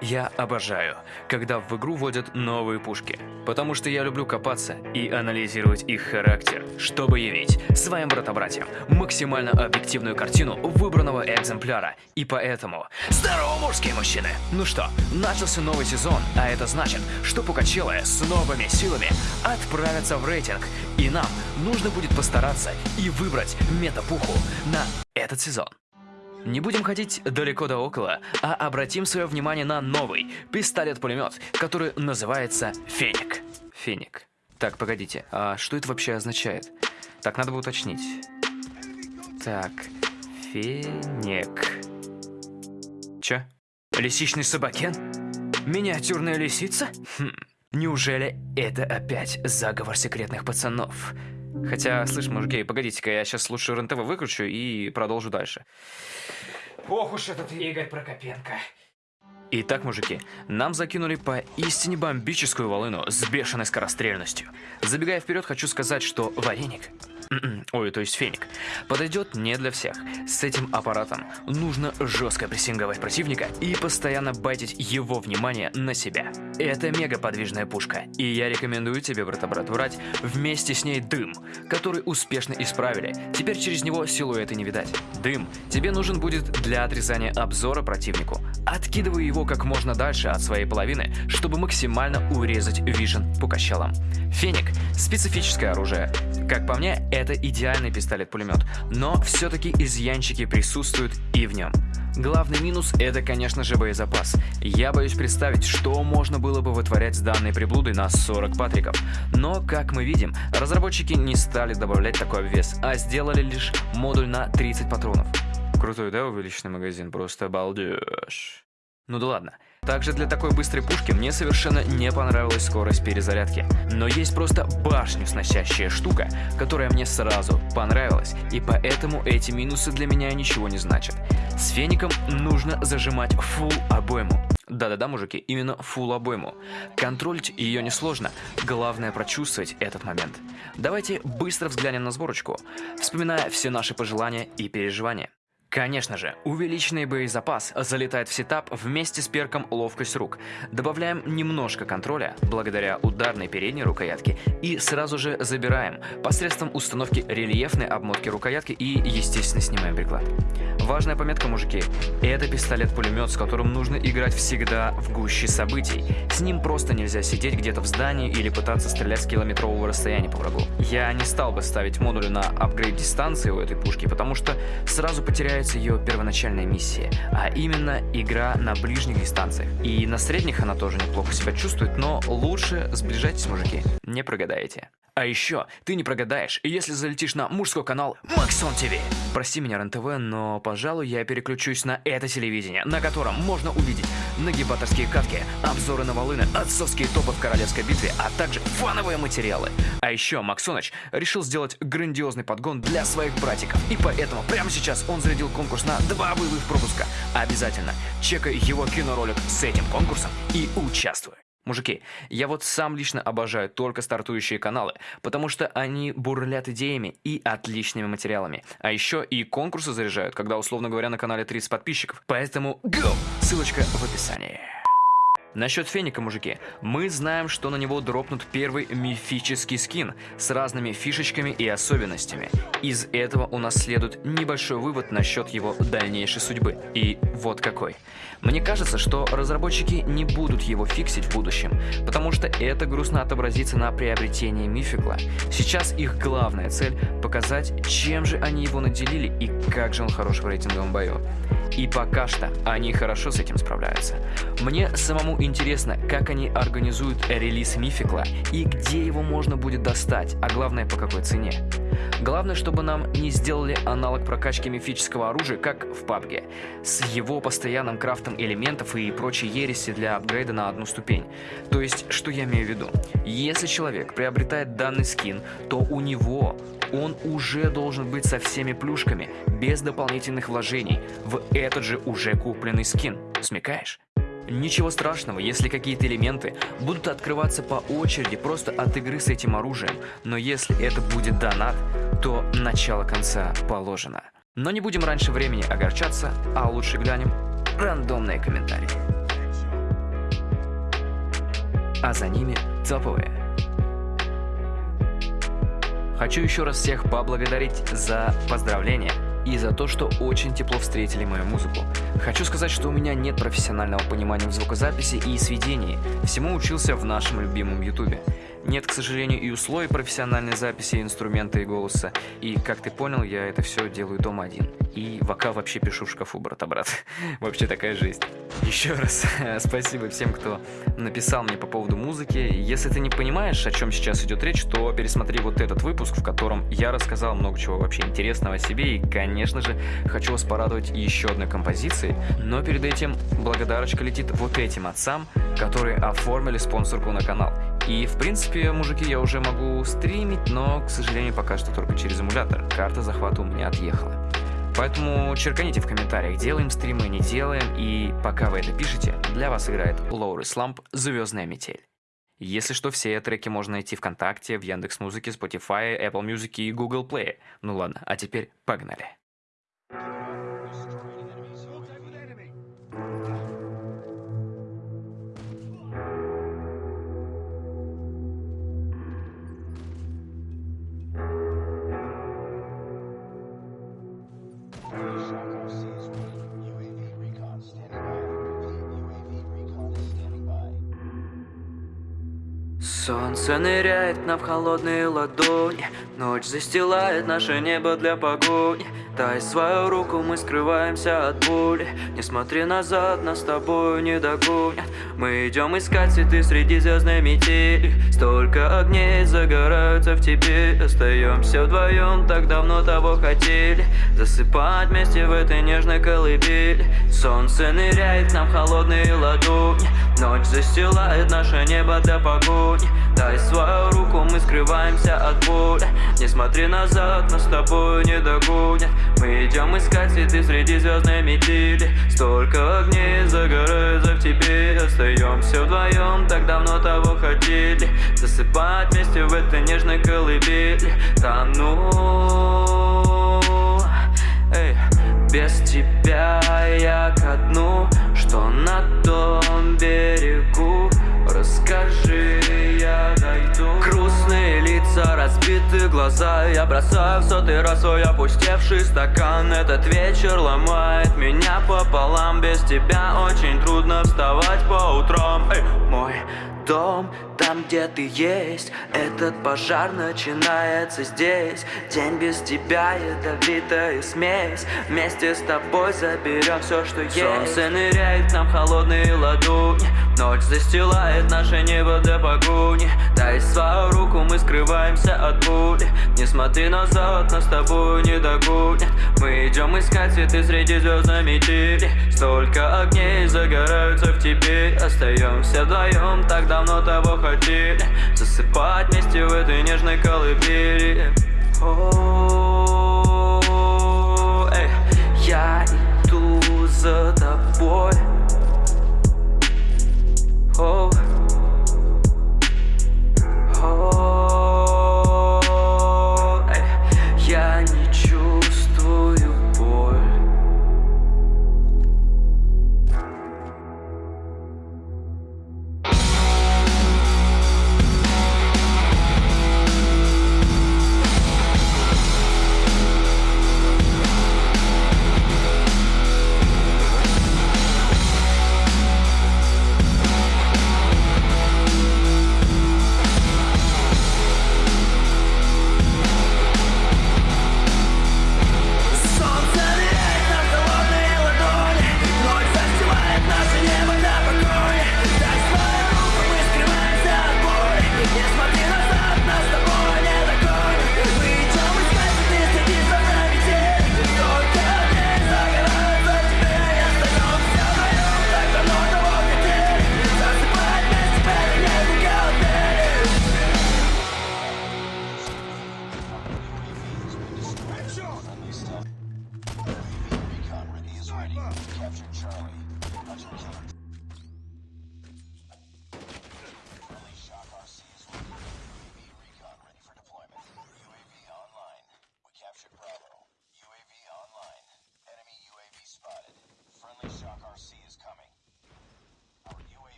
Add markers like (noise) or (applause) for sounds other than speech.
Я обожаю, когда в игру вводят новые пушки, потому что я люблю копаться и анализировать их характер, чтобы явить своим брата-братьям максимально объективную картину выбранного экземпляра. И поэтому... Здорово, мужские мужчины! Ну что, начался новый сезон, а это значит, что Пукачелы с новыми силами отправятся в рейтинг, и нам нужно будет постараться и выбрать метапуху на этот сезон. Не будем ходить далеко да около, а обратим свое внимание на новый пистолет-пулемет, который называется Феник. Феник. Так, погодите, а что это вообще означает? Так, надо бы уточнить. Так, Феник. Чё? Лисичный собакен? Миниатюрная лисица? Хм, неужели это опять заговор секретных пацанов? Хотя, слышь, мужики, погодите-ка, я сейчас лучше РНТВ выключу и продолжу дальше. Ох уж этот Игорь Прокопенко. Итак, мужики, нам закинули по истине бомбическую волыну с бешеной скорострельностью. Забегая вперед, хочу сказать, что вареник М-м, ой, то есть феник. Подойдет не для всех. С этим аппаратом нужно жестко прессинговать противника и постоянно байтить его внимание на себя. Это мега подвижная пушка, и я рекомендую тебе, брата-брат, брать вместе с ней дым, который успешно исправили. Теперь через него силуэты не видать. Дым тебе нужен будет для отрезания обзора противнику. Откидывай его как можно дальше от своей половины, чтобы максимально урезать вижен по качалам. Феник – специфическое оружие. Как по мне, это идеальный пистолет-пулемет, но все-таки изъянчики присутствуют и в нем. Главный минус – это, конечно же, боезапас. Я боюсь представить, что можно было бы вытворять с данной приблудой на 40 патриков. Но, как мы видим, разработчики не стали добавлять такой обвес, а сделали лишь модуль на 30 патронов. Крутой, да, увеличенный магазин? Просто обалдеж. Ну да ладно. Также для такой быстрой пушки мне совершенно не понравилась скорость перезарядки. Но есть просто башню сносящая штука, которая мне сразу понравилась, и поэтому эти минусы для меня ничего не значат. С феником нужно зажимать full обойму. Да-да-да, мужики, именно full обойму. Контролить ее несложно, главное прочувствовать этот момент. Давайте быстро взглянем на сборочку, вспоминая все наши пожелания и переживания. Конечно же, увеличенный боезапас залетает в сетап вместе с перком ловкость рук. Добавляем немножко контроля благодаря ударной передней рукоятке и сразу же забираем посредством установки рельефной обмотки рукоятки и, естественно, снимаем приклад. Важная пометка, мужики, это пистолет-пулемет, с которым нужно играть всегда в гуще событий. С ним просто нельзя сидеть где-то в здании или пытаться стрелять с километрового расстояния по врагу. Я не стал бы ставить модули на апгрейд дистанции у этой пушки, потому что сразу потеряю является ее первоначальная миссия, а именно игра на ближних дистанциях. И на средних она тоже неплохо себя чувствует, но лучше сближайтесь, мужики, не прогадаете. А еще ты не прогадаешь, если залетишь на мужской канал Максон ТВ. Прости меня, РНТВ, но, пожалуй, я переключусь на это телевидение, на котором можно увидеть нагибаторские катки, обзоры на волыны, отцовские топы в королевской битве, а также фановые материалы. А еще Максоныч решил сделать грандиозный подгон для своих братиков, и поэтому прямо сейчас он зарядил конкурс на два боевых пропуска. Обязательно чекай его киноролик с этим конкурсом и участвуй. Мужики, я вот сам лично обожаю только стартующие каналы, потому что они бурлят идеями и отличными материалами. А еще и конкурсы заряжают, когда, условно говоря, на канале 30 подписчиков. Поэтому go! Ссылочка в описании. Насчет феника, мужики, мы знаем, что на него дропнут первый мифический скин с разными фишечками и особенностями. Из этого у нас следует небольшой вывод насчет его дальнейшей судьбы. И вот какой. Мне кажется, что разработчики не будут его фиксить в будущем, потому что это грустно отобразится на приобретении мификла. Сейчас их главная цель – показать, чем же они его наделили и как же он хорош в рейтинговом бою. И пока что они хорошо с этим справляются. Мне самому интересно, как они организуют релиз Мификла и где его можно будет достать, а главное по какой цене. Главное, чтобы нам не сделали аналог прокачки мифического оружия, как в PUBG, с его постоянным крафтом элементов и прочей ереси для апгрейда на одну ступень. То есть, что я имею в виду? Если человек приобретает данный скин, то у него он уже должен быть со всеми плюшками, без дополнительных вложений, в этот же уже купленный скин. Смекаешь? Ничего страшного, если какие-то элементы будут открываться по очереди просто от игры с этим оружием, но если это будет донат, то начало конца положено. Но не будем раньше времени огорчаться, а лучше глянем рандомные комментарии. а за ними топовые. Хочу еще раз всех поблагодарить за поздравления и за то, что очень тепло встретили мою музыку. Хочу сказать, что у меня нет профессионального понимания в звукозаписи и сведении. Всему учился в нашем любимом ютубе. Нет, к сожалению, и условий профессиональной записи инструмента и голоса. И, как ты понял, я это все делаю дома один. И вокал вообще пишу в шкафу, брата-брат. (laughs) вообще такая жизнь. Еще раз (laughs) спасибо всем, кто написал мне по поводу музыки. Если ты не понимаешь, о чем сейчас идет речь, то пересмотри вот этот выпуск, в котором я рассказал много чего вообще интересного о себе. И, конечно же, хочу вас порадовать еще одной композицией. Но перед этим благодарочка летит вот этим отцам, которые оформили спонсорку на канал. И, в принципе, мужики, я уже могу стримить, но, к сожалению, пока что только через эмулятор. Карта захвата у меня отъехала. Поэтому черканите в комментариях, делаем стримы, не делаем, и пока вы это пишете, для вас играет Лоури Сламп «Звездная метель». Если что, все треки можно найти ВКонтакте, в Яндекс.Музыке, Spotify, Apple Music и Google Play. Ну ладно, а теперь погнали. Солнце ныряет на в холодные ладони. Ночь застилает наше небо для погони. Дай свою руку, мы скрываемся от боли. Не смотри назад, нас с тобою не догонят. Мы идем искать цветы среди звездной метели. Столько огней загораются в тебе. Остаемся вдвоем, так давно того хотели. Засыпать вместе в этой нежной колыбели. Солнце ныряет нам холодные ладони Ночь застилает наше небо для погони. Дай свою руку, мы скрываемся от боли. Не смотри назад, нас с тобою не догонят. Мы идем искать цветы среди звездной метели. Столько огней загорается в тебе Остаемся вдвоем, так давно того хотели. Засыпать вместе в этой нежной колыбели. Тону Эй, без тебя я ко дну. Что на том берегу. Расскажи, я дойду Грустные лица, разбитые глаза. Я бросаю в сотый раз свой опустевший стакан. Этот вечер ломает меня пополам. Без тебя очень трудно вставать по утрам. Эй, мой дом, там где ты есть. Этот пожар начинается здесь. День без тебя ядовитая смесь. Вместе с тобой заберем все, что есть. Солнце ныряет нам холодные ладони Ночь застилает наше небо для погони. Дай свою руку, мы скрываемся от боли Не смотри назад, нас с тобой не догонят. Мы идем искать цветы среди звездной метели Столько огней загораются в тебе. Остаемся вдвоем, так давно того хотели. Засыпать вместе в этой нежной колыбели. О, эй, я иду за тобой oh.